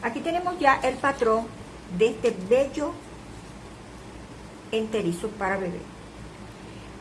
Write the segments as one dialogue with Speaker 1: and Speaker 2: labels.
Speaker 1: Aquí tenemos ya el patrón de este bello enterizo para bebé.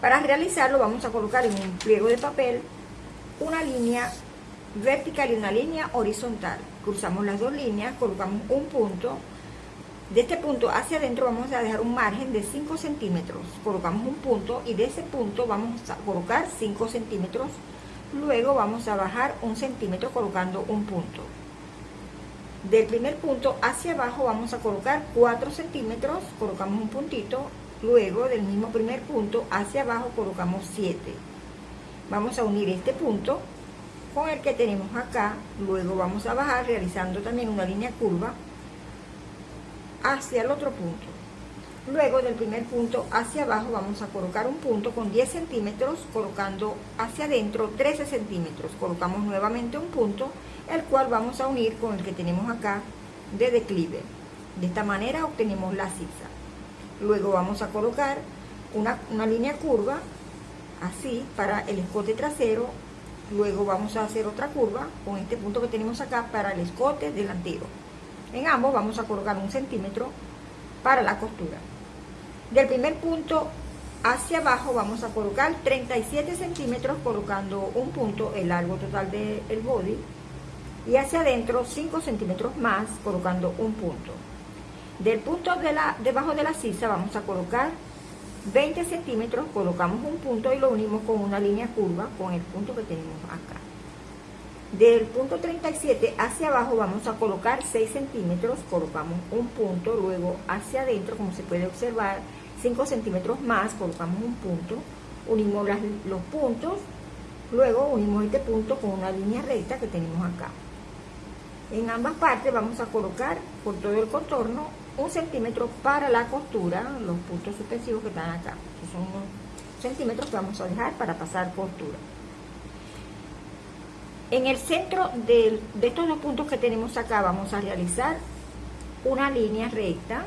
Speaker 1: Para realizarlo vamos a colocar en un pliego de papel una línea vertical y una línea horizontal. Cruzamos las dos líneas, colocamos un punto. De este punto hacia adentro vamos a dejar un margen de 5 centímetros. Colocamos un punto y de ese punto vamos a colocar 5 centímetros. Luego vamos a bajar un centímetro colocando un punto. Del primer punto hacia abajo vamos a colocar 4 centímetros, colocamos un puntito. Luego del mismo primer punto hacia abajo colocamos 7. Vamos a unir este punto con el que tenemos acá, luego vamos a bajar realizando también una línea curva hacia el otro punto. Luego del primer punto hacia abajo vamos a colocar un punto con 10 centímetros, colocando hacia adentro 13 centímetros. Colocamos nuevamente un punto, el cual vamos a unir con el que tenemos acá de declive. De esta manera obtenemos la sisa. Luego vamos a colocar una, una línea curva, así, para el escote trasero Luego vamos a hacer otra curva con este punto que tenemos acá para el escote delantero. En ambos vamos a colocar un centímetro para la costura. Del primer punto hacia abajo vamos a colocar 37 centímetros colocando un punto, el largo total del body, y hacia adentro 5 centímetros más colocando un punto. Del punto de la, debajo de la sisa vamos a colocar 20 centímetros, colocamos un punto y lo unimos con una línea curva con el punto que tenemos acá. Del punto 37 hacia abajo vamos a colocar 6 centímetros, colocamos un punto, luego hacia adentro, como se puede observar, 5 centímetros más, colocamos un punto, unimos los puntos, luego unimos este punto con una línea recta que tenemos acá. En ambas partes vamos a colocar por todo el contorno un centímetro para la costura, los puntos suspensivos que están acá, que son unos centímetros que vamos a dejar para pasar costura. En el centro de, de estos dos puntos que tenemos acá vamos a realizar una línea recta,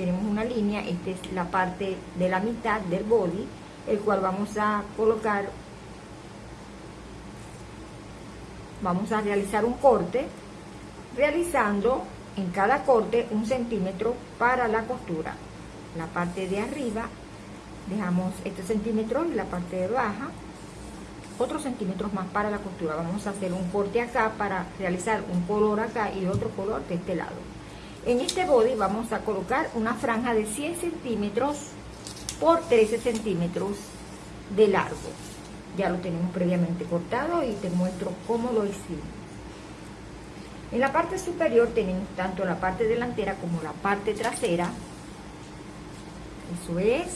Speaker 1: tenemos una línea, esta es la parte de la mitad del body, el cual vamos a colocar, vamos a realizar un corte, realizando en cada corte un centímetro para la costura. La parte de arriba dejamos este centímetro y la parte de baja otros centímetros más para la costura. Vamos a hacer un corte acá para realizar un color acá y otro color de este lado. En este body vamos a colocar una franja de 100 centímetros por 13 centímetros de largo. Ya lo tenemos previamente cortado y te muestro cómo lo hicimos. En la parte superior tenemos tanto la parte delantera como la parte trasera. Eso es,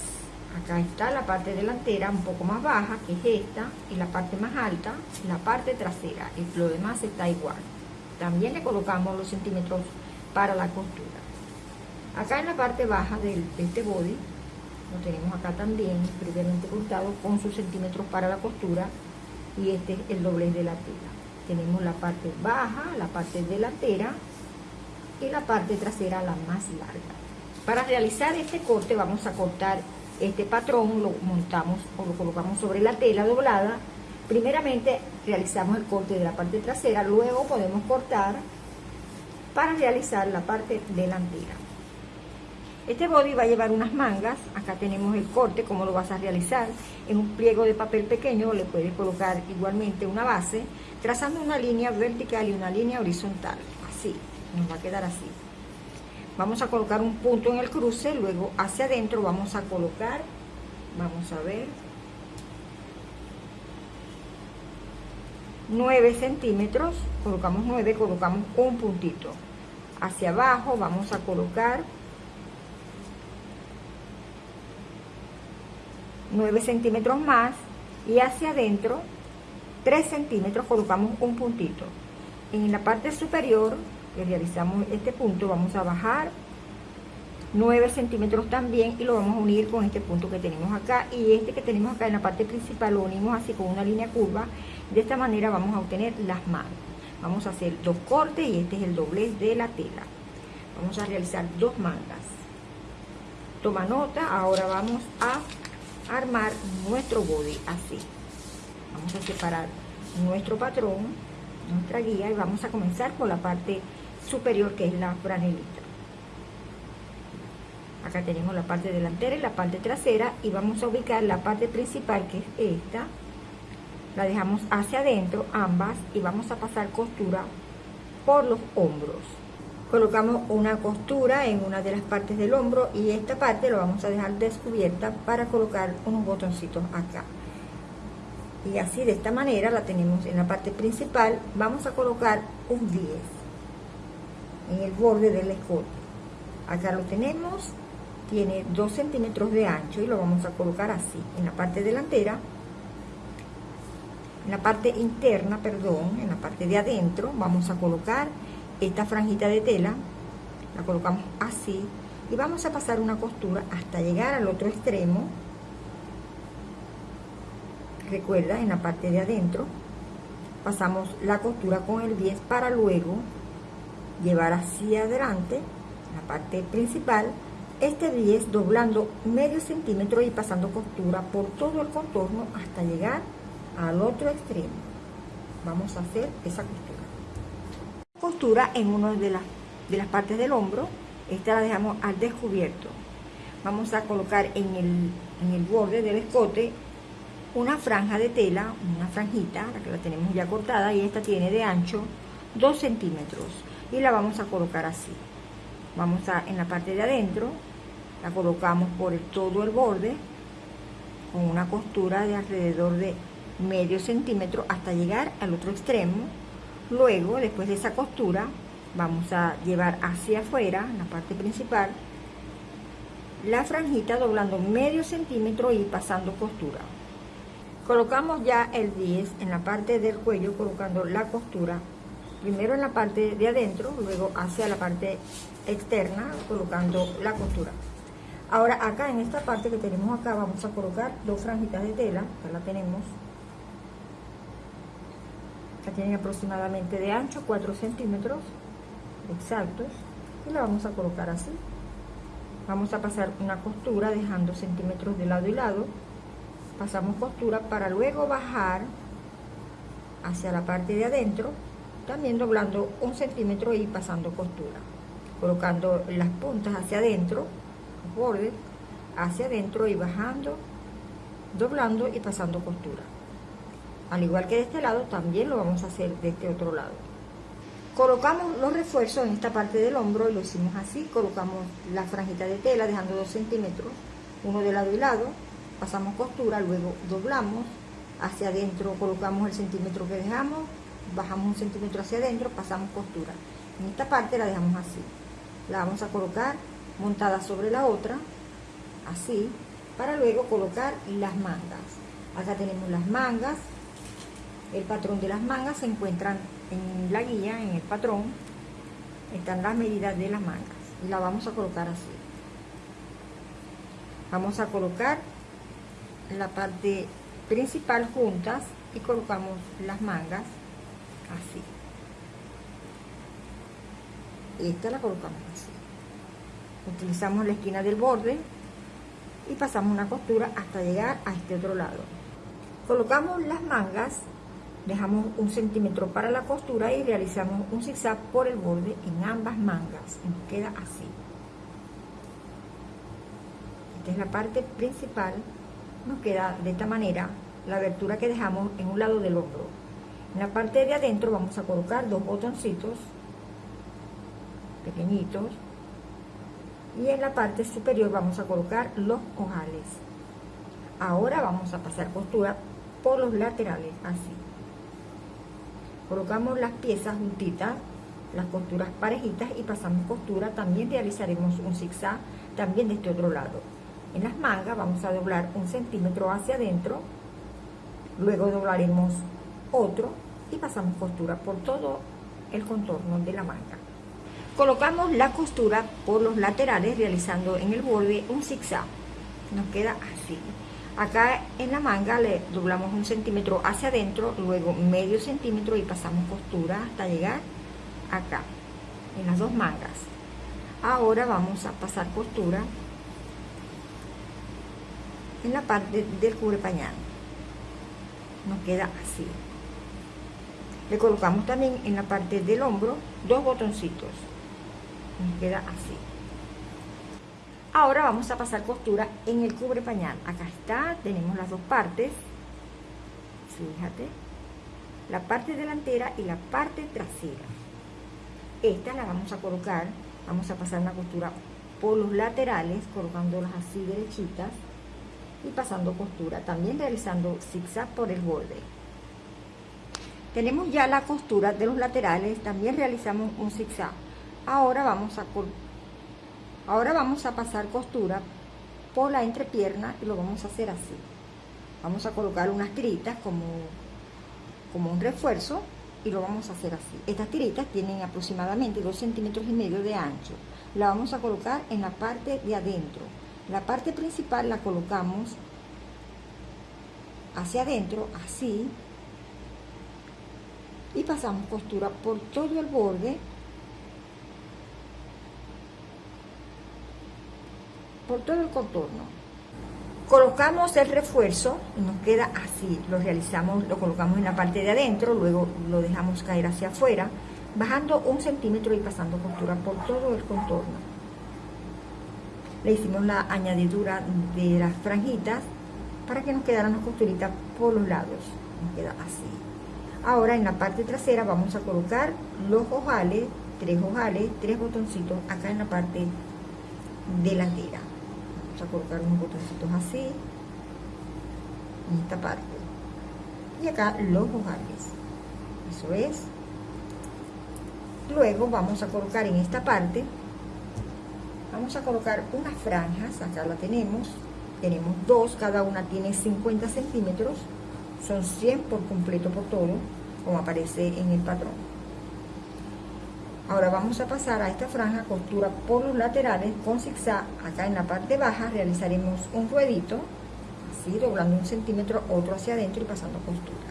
Speaker 1: acá está la parte delantera un poco más baja, que es esta, y la parte más alta, la parte trasera. Y lo demás está igual. También le colocamos los centímetros para la costura. Acá en la parte baja de este body, lo tenemos acá también, previamente cortado, con sus centímetros para la costura, y este es el doblez de la tela tenemos la parte baja, la parte delantera y la parte trasera la más larga. Para realizar este corte vamos a cortar este patrón, lo montamos o lo colocamos sobre la tela doblada. Primeramente realizamos el corte de la parte trasera, luego podemos cortar para realizar la parte delantera. Este body va a llevar unas mangas, acá tenemos el corte, cómo lo vas a realizar. En un pliego de papel pequeño le puedes colocar igualmente una base, trazando una línea vertical y una línea horizontal, así, nos va a quedar así. Vamos a colocar un punto en el cruce, luego hacia adentro vamos a colocar, vamos a ver, 9 centímetros, colocamos 9, colocamos un puntito. Hacia abajo vamos a colocar 9 centímetros más y hacia adentro 3 centímetros colocamos un puntito en la parte superior que realizamos este punto vamos a bajar 9 centímetros también y lo vamos a unir con este punto que tenemos acá. Y este que tenemos acá en la parte principal lo unimos así con una línea curva. De esta manera vamos a obtener las manos. Vamos a hacer dos cortes y este es el doblez de la tela. Vamos a realizar dos mangas. Toma nota ahora vamos a armar nuestro body así. Vamos a separar nuestro patrón nuestra guía y vamos a comenzar por la parte superior que es la franelita acá tenemos la parte delantera y la parte trasera y vamos a ubicar la parte principal que es esta. La dejamos hacia adentro ambas y vamos a pasar costura por los hombros. Colocamos una costura en una de las partes del hombro y esta parte lo vamos a dejar descubierta para colocar unos botoncitos acá. Y así de esta manera la tenemos en la parte principal. Vamos a colocar un 10 en el borde del escote. Acá lo tenemos tiene 2 centímetros de ancho y lo vamos a colocar así en la parte delantera en la parte interna perdón en la parte de adentro vamos a colocar esta franjita de tela la colocamos así y vamos a pasar una costura hasta llegar al otro extremo recuerda en la parte de adentro pasamos la costura con el 10 para luego llevar hacia adelante la parte principal este 10 doblando medio centímetro y pasando costura por todo el contorno hasta llegar al otro extremo. Vamos a hacer esa costura. Costura en una de las de las partes del hombro. Esta la dejamos al descubierto. Vamos a colocar en el, en el borde del escote una franja de tela una franjita la que la tenemos ya cortada y esta tiene de ancho 2 centímetros y la vamos a colocar así vamos a en la parte de adentro la colocamos por todo el borde con una costura de alrededor de medio centímetro hasta llegar al otro extremo. Luego después de esa costura vamos a llevar hacia afuera la parte principal la franjita doblando medio centímetro y pasando costura. Colocamos ya el 10 en la parte del cuello colocando la costura primero en la parte de adentro luego hacia la parte externa colocando la costura. Ahora acá en esta parte que tenemos acá vamos a colocar dos franjitas de tela que la tenemos. Que tienen aproximadamente de ancho 4 centímetros exactos y la vamos a colocar así. Vamos a pasar una costura dejando centímetros de lado y lado. Pasamos costura para luego bajar hacia la parte de adentro también doblando un centímetro y pasando costura colocando las puntas hacia adentro los bordes hacia adentro y bajando doblando y pasando costura. Al igual que de este lado también lo vamos a hacer de este otro lado. Colocamos los refuerzos en esta parte del hombro y lo hicimos así. Colocamos la franjita de tela dejando dos centímetros uno de lado y lado. Pasamos costura luego doblamos hacia adentro colocamos el centímetro que dejamos bajamos un centímetro hacia adentro, pasamos costura. En esta parte la dejamos así. La vamos a colocar montada sobre la otra, así, para luego colocar las mangas. Acá tenemos las mangas. El patrón de las mangas se encuentran en la guía, en el patrón. Están las medidas de las mangas. Y la vamos a colocar así. Vamos a colocar la parte principal juntas y colocamos las mangas así. Esta la colocamos así. Utilizamos la esquina del borde y pasamos una costura hasta llegar a este otro lado. Colocamos las mangas dejamos un centímetro para la costura y realizamos un zigzag por el borde en ambas mangas. Y nos queda así. Esta es la parte principal. Nos queda de esta manera la abertura que dejamos en un lado del hombro en la parte de adentro vamos a colocar dos botoncitos pequeñitos y en la parte superior vamos a colocar los ojales. Ahora vamos a pasar costura por los laterales, así. Colocamos las piezas juntitas, las costuras parejitas y pasamos costura. También realizaremos un zigzag también de este otro lado. En las mangas vamos a doblar un centímetro hacia adentro, luego doblaremos otro y pasamos costura por todo el contorno de la manga. Colocamos la costura por los laterales realizando en el borde un zigzag. Nos queda así. Acá en la manga le doblamos un centímetro hacia adentro, luego medio centímetro y pasamos costura hasta llegar acá, en las dos mangas. Ahora vamos a pasar costura en la parte del cubre pañal. Nos queda así le colocamos también en la parte del hombro dos botoncitos. Nos queda así. Ahora vamos a pasar costura en el cubre pañal. Acá está tenemos las dos partes. Fíjate. La parte delantera y la parte trasera. Esta la vamos a colocar vamos a pasar una costura por los laterales colocándolas así derechitas y pasando costura también realizando zigzag por el borde tenemos ya la costura de los laterales también realizamos un zigzag ahora vamos a ahora vamos a pasar costura por la entrepierna y lo vamos a hacer así vamos a colocar unas tiritas como como un refuerzo y lo vamos a hacer así. Estas tiritas tienen aproximadamente 2 centímetros y medio de ancho. La vamos a colocar en la parte de adentro. La parte principal la colocamos hacia adentro, así. Y pasamos costura por todo el borde. Por todo el contorno colocamos el refuerzo y nos queda así, lo realizamos, lo colocamos en la parte de adentro, luego lo dejamos caer hacia afuera, bajando un centímetro y pasando costura por todo el contorno. Le hicimos la añadidura de las franjitas para que nos quedaran las costuritas por los lados, nos queda así. Ahora en la parte trasera vamos a colocar los ojales, tres ojales, tres botoncitos acá en la parte delantera. A colocar unos botoncitos así en esta parte. Y acá los ojales. Eso es. Luego vamos a colocar en esta parte vamos a colocar unas franjas. Acá la tenemos. Tenemos dos cada una tiene 50 centímetros son 100 por completo por todo como aparece en el patrón Ahora vamos a pasar a esta franja costura por los laterales con zigzag. Acá en la parte baja realizaremos un ruedito, así doblando un centímetro, otro hacia adentro y pasando costura.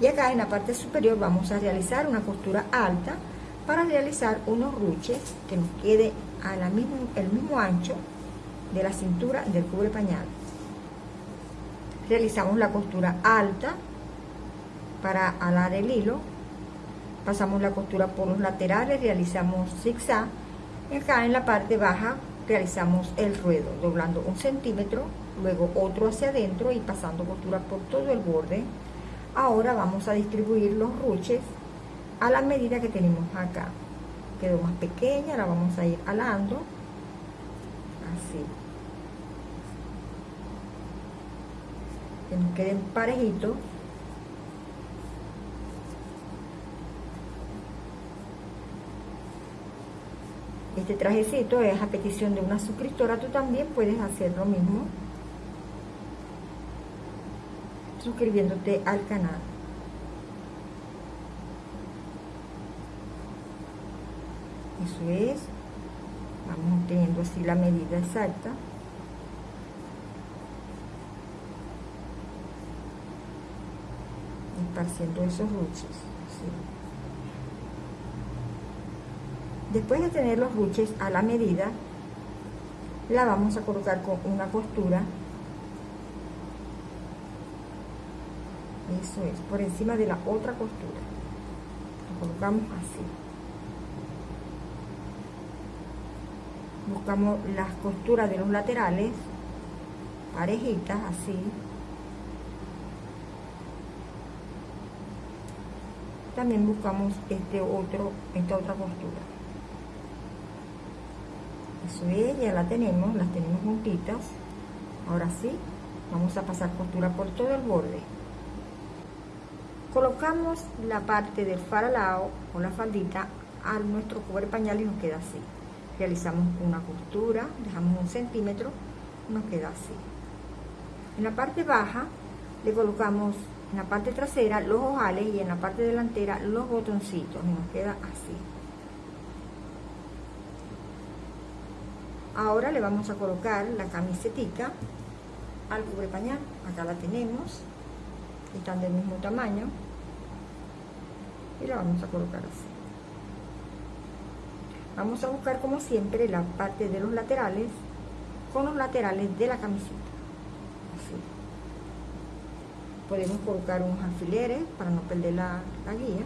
Speaker 1: Y acá en la parte superior vamos a realizar una costura alta para realizar unos ruches que nos quede a la mismo, el mismo ancho de la cintura del cubre pañal. Realizamos la costura alta para alar el hilo pasamos la costura por los laterales, realizamos zigzag, acá en la parte baja realizamos el ruedo, doblando un centímetro, luego otro hacia adentro y pasando costura por todo el borde. Ahora vamos a distribuir los ruches a la medida que tenemos acá. Quedó más pequeña, la vamos a ir alando, así. Que nos queden parejitos. Este trajecito es a petición de una suscriptora, tú también puedes hacer lo mismo suscribiéndote al canal. Eso es, vamos teniendo así la medida exacta. Esparciendo esos ruches. Después de tener los ruches a la medida, la vamos a colocar con una costura. Eso es, por encima de la otra costura. Lo colocamos así. Buscamos las costuras de los laterales, parejitas, así. También buscamos este otro, esta otra costura eso es, ya la tenemos, las tenemos juntitas. Ahora sí, vamos a pasar costura por todo el borde. Colocamos la parte del faralao o la faldita a nuestro cubre pañal y nos queda así. Realizamos una costura, dejamos un centímetro, nos queda así. En la parte baja le colocamos en la parte trasera los ojales y en la parte delantera los botoncitos nos queda así. Ahora le vamos a colocar la camisetica al cubre pañal. Acá la tenemos. Están del mismo tamaño. Y la vamos a colocar así. Vamos a buscar como siempre la parte de los laterales con los laterales de la camiseta. Así. Podemos colocar unos alfileres para no perder la, guía.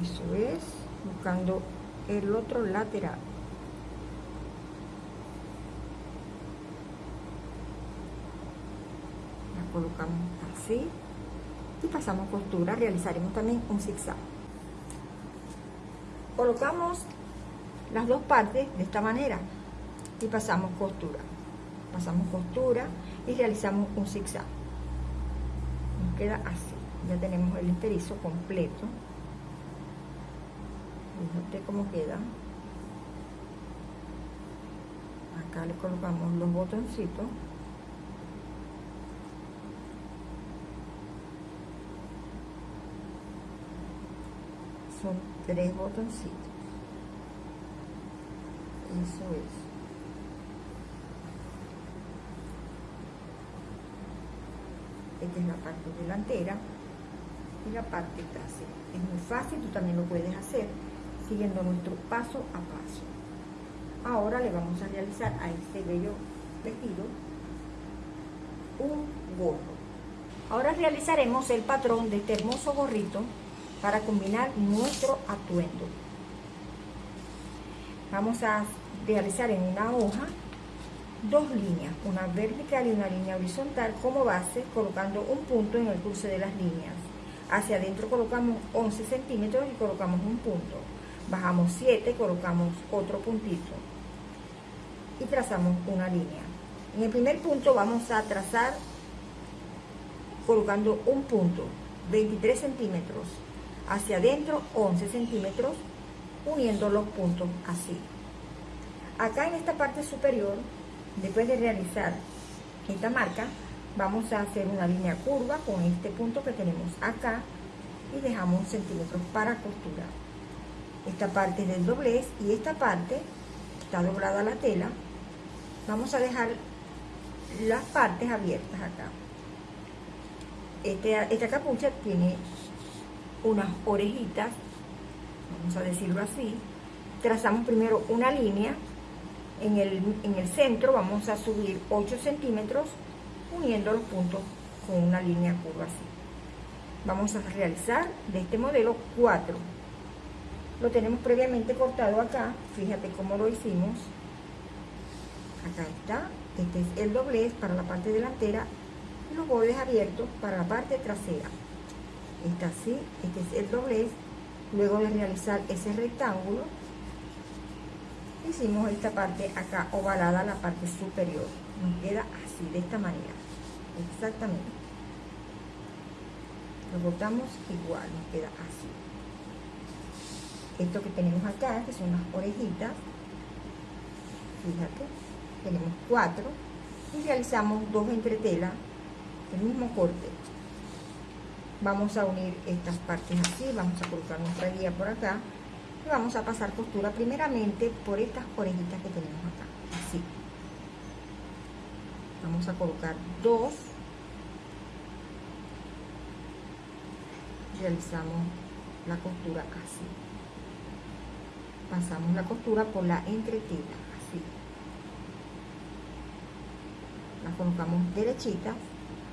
Speaker 1: Eso es buscando el otro lateral. La colocamos así y pasamos costura. Realizaremos también un zigzag. Colocamos las dos partes de esta manera y pasamos costura. Pasamos costura y realizamos un zigzag. Nos queda así. Ya tenemos el enterizo completo. Fíjate cómo queda. Acá le colocamos los botoncitos. Son tres botoncitos. Eso es esta es la parte delantera y la parte trasera. Es muy fácil, tú también lo puedes hacer siguiendo nuestro paso a paso. Ahora le vamos a realizar a este bello vestido un gorro. Ahora realizaremos el patrón de este hermoso gorrito para combinar nuestro atuendo. Vamos a realizar en una hoja dos líneas, una vertical y una línea horizontal como base, colocando un punto en el cruce de las líneas. Hacia adentro colocamos 11 centímetros y colocamos un punto. Bajamos 7, colocamos otro puntito y trazamos una línea. En el primer punto vamos a trazar colocando un punto, 23 centímetros hacia adentro 11 centímetros uniendo los puntos así acá en esta parte superior después de realizar esta marca vamos a hacer una línea curva con este punto que tenemos acá y dejamos centímetros para costurar esta parte del doblez y esta parte está doblada la tela. Vamos a dejar las partes abiertas acá. Este, esta capucha tiene unas orejitas, vamos a decirlo así, trazamos primero una línea, en el, en el centro vamos a subir 8 centímetros uniendo los puntos con una línea curva así. Vamos a realizar de este modelo 4. Lo tenemos previamente cortado acá, fíjate cómo lo hicimos. Acá está, este es el doblez para la parte delantera y los bordes abiertos para la parte trasera está así, este es el doblez, luego de realizar ese rectángulo, hicimos esta parte acá ovalada, la parte superior, nos queda así, de esta manera, exactamente, lo botamos igual, nos queda así, esto que tenemos acá, que son las orejitas, fíjate, tenemos cuatro, y realizamos dos entretelas, el mismo corte, vamos a unir estas partes así vamos a colocar nuestra guía por acá y vamos a pasar costura primeramente por estas orejitas que tenemos acá. Así. Vamos a colocar dos. Realizamos la costura así. Pasamos la costura por la entretela así. La colocamos derechita.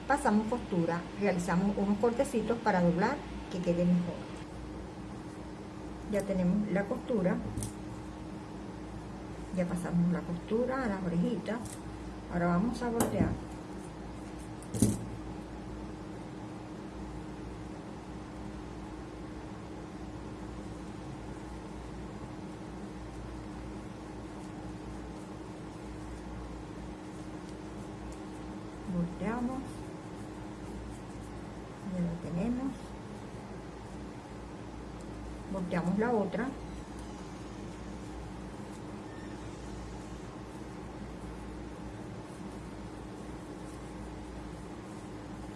Speaker 1: Pasamos costura, realizamos unos cortecitos para doblar que quede mejor. Ya tenemos la costura, ya pasamos la costura a las orejitas, ahora vamos a voltear. volteamos lo tenemos volteamos la otra.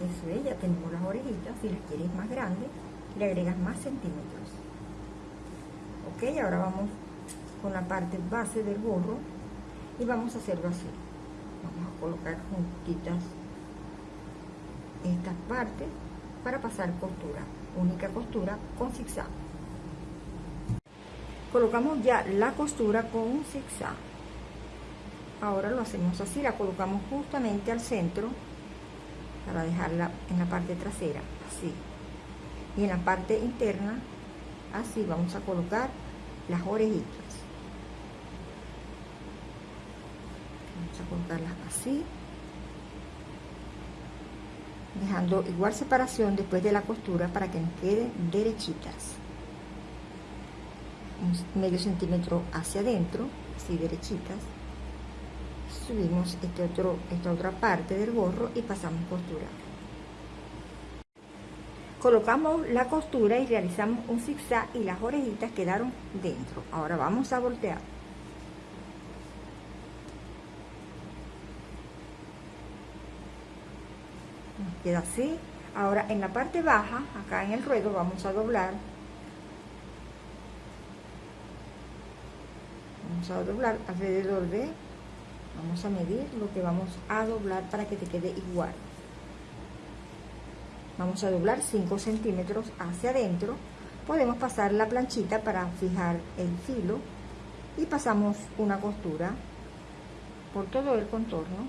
Speaker 1: Eso es, ya tenemos las orejitas si las quieres más grandes le agregas más centímetros. Ok, ahora vamos con la parte base del gorro y vamos a hacerlo así. Vamos a colocar juntitas estas partes para pasar costura única costura con zigzag colocamos ya la costura con un zigzag. Ahora lo hacemos así la colocamos justamente al centro para dejarla en la parte trasera así. Y en la parte interna así vamos a colocar las orejitas. Vamos a colocarlas así dejando igual separación después de la costura para que nos queden derechitas medio centímetro hacia adentro así derechitas. Subimos este otro esta otra parte del gorro y pasamos costura. Colocamos la costura y realizamos un zigzag y las orejitas quedaron dentro. Ahora vamos a voltear. Nos queda así. Ahora en la parte baja acá en el ruedo vamos a doblar vamos a doblar alrededor de vamos a medir lo que vamos a doblar para que te quede igual. Vamos a doblar 5 centímetros hacia adentro. Podemos pasar la planchita para fijar el filo y pasamos una costura por todo el contorno